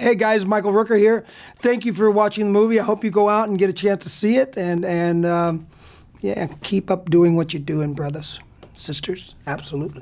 Hey guys, Michael Rooker here. Thank you for watching the movie. I hope you go out and get a chance to see it, and and um, yeah, keep up doing what you're doing, brothers, sisters. Absolutely.